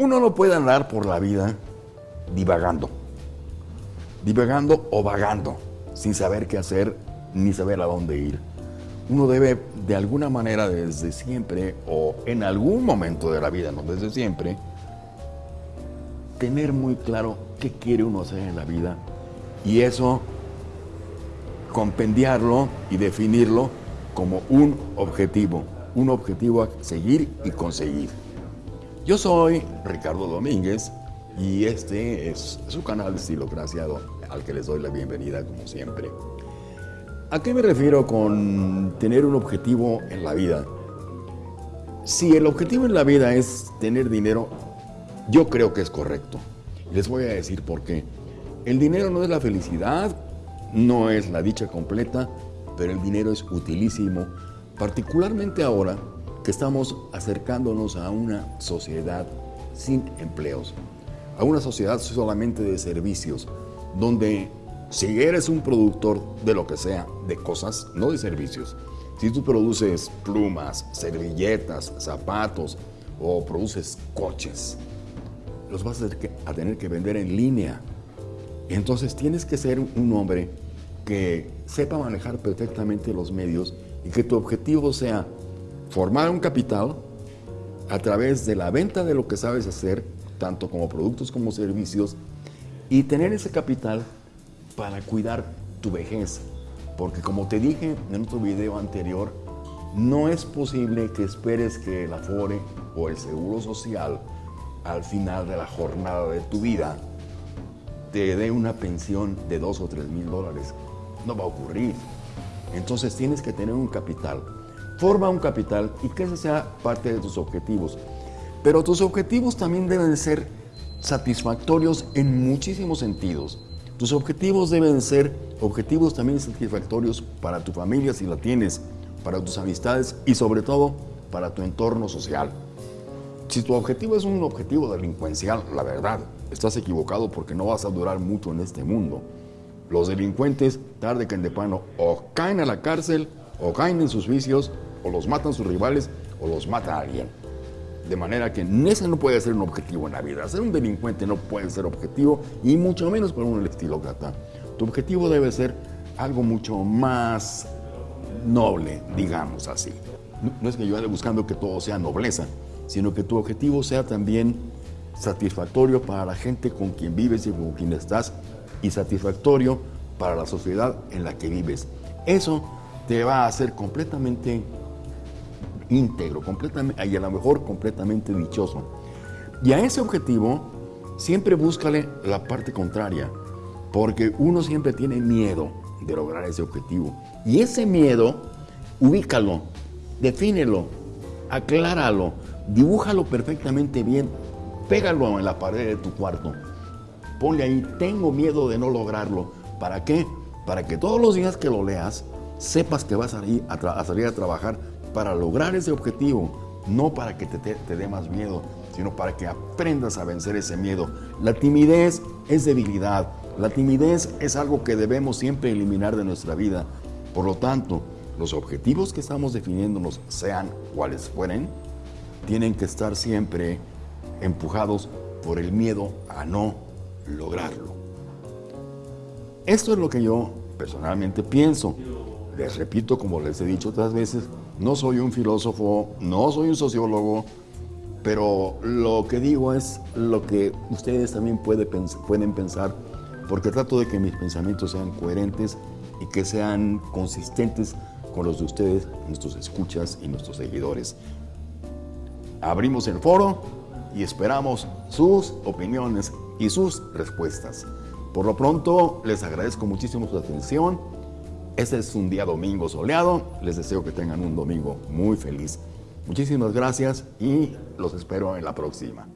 Uno no puede andar por la vida divagando, divagando o vagando, sin saber qué hacer ni saber a dónde ir. Uno debe de alguna manera desde siempre o en algún momento de la vida, no desde siempre, tener muy claro qué quiere uno hacer en la vida y eso compendiarlo y definirlo como un objetivo, un objetivo a seguir y conseguir. Yo soy Ricardo Domínguez y este es su canal de Estilocracia al que les doy la bienvenida como siempre. ¿A qué me refiero con tener un objetivo en la vida? Si el objetivo en la vida es tener dinero, yo creo que es correcto. Les voy a decir por qué. El dinero no es la felicidad, no es la dicha completa, pero el dinero es utilísimo, particularmente ahora que estamos acercándonos a una sociedad sin empleos, a una sociedad solamente de servicios, donde si eres un productor de lo que sea, de cosas, no de servicios, si tú produces plumas, servilletas, zapatos o produces coches, los vas a tener que, vender en línea. Entonces tienes que ser un hombre que sepa manejar perfectamente los medios y que tu objetivo sea formar un capital a través de la venta de lo que sabes hacer, tanto como productos como servicios, y tener ese capital para cuidar tu vejez. Porque como te dije en otro video anterior, no es posible que esperes que el Afore o el Seguro Social al final de la jornada de tu vida te dé una pensión de dos o tres mil dólares. No va a ocurrir. Entonces tienes que tener un capital. Forma un capital y que ese sea parte de tus objetivos. Pero tus objetivos también deben ser satisfactorios en muchísimos sentidos. Tus objetivos deben ser objetivos también satisfactorios para tu familia si la tienes, para tus amistades y sobre todo para tu entorno social. Si tu objetivo es un objetivo delincuencial, la verdad, estás equivocado porque no vas a durar mucho en este mundo. Los delincuentes, tarde que en de pano, o caen a la cárcel, o caen en sus vicios, o los matan sus rivales, o los mata alguien. De manera que ese no puede ser un objetivo en la vida. Ser un delincuente no puede ser objetivo, y mucho menos para un estilócrata. Tu objetivo debe ser algo mucho más noble, digamos así. No es que yo ande buscando que todo sea nobleza, sino que tu objetivo sea también satisfactorio para la gente con quien vives y con quien estás y satisfactorio para la sociedad en la que vives. Eso te va a hacer completamente íntegro, completamente, y a lo mejor completamente dichoso. Y a ese objetivo siempre búscale la parte contraria, porque uno siempre tiene miedo de lograr ese objetivo. Y ese miedo, ubícalo, defínelo, acláralo, dibújalo perfectamente bien, pégalo en la pared de tu cuarto Ponle ahí, tengo miedo de no lograrlo. ¿Para qué? Para que todos los días que lo leas, sepas que vas a, ir a, salir a trabajar para lograr ese objetivo. No para que te, te dé más miedo, sino para que aprendas a vencer ese miedo. La timidez es debilidad. La timidez es algo que debemos siempre eliminar de nuestra vida. Por lo tanto, los objetivos que estamos definiéndonos, sean cuales fueren, tienen que estar siempre empujados por el miedo a no lograrlo. Esto es lo que yo personalmente pienso. Les repito, como les he dicho otras veces, no soy un filósofo, no soy un sociólogo, pero lo que digo es lo que ustedes también pueden pensar, porque trato de que mis pensamientos sean coherentes y que sean consistentes con los de ustedes, nuestros escuchas y nuestros seguidores. Abrimos el foro y esperamos sus opiniones y sus respuestas. Por lo pronto, les agradezco muchísimo su atención. Este es un día domingo soleado. Les deseo que tengan un domingo muy feliz. Muchísimas gracias y los espero en la próxima.